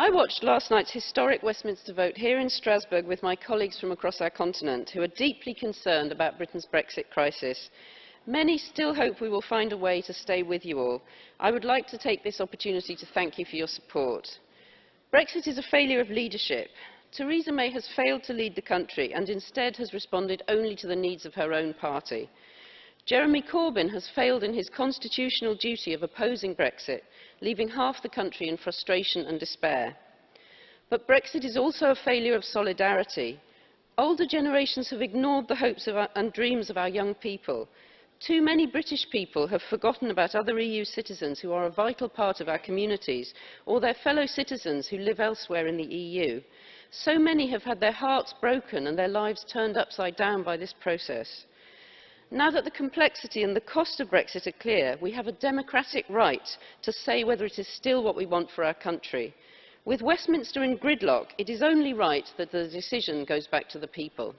I watched last night's historic Westminster vote here in Strasbourg with my colleagues from across our continent who are deeply concerned about Britain's Brexit crisis. Many still hope we will find a way to stay with you all. I would like to take this opportunity to thank you for your support. Brexit is a failure of leadership. Theresa May has failed to lead the country and instead has responded only to the needs of her own party. Jeremy Corbyn has failed in his constitutional duty of opposing Brexit, leaving half the country in frustration and despair. But Brexit is also a failure of solidarity. Older generations have ignored the hopes our, and dreams of our young people. Too many British people have forgotten about other EU citizens who are a vital part of our communities, or their fellow citizens who live elsewhere in the EU. So many have had their hearts broken and their lives turned upside down by this process. Now that the complexity and the cost of Brexit are clear, we have a democratic right to say whether it is still what we want for our country. With Westminster in gridlock, it is only right that the decision goes back to the people.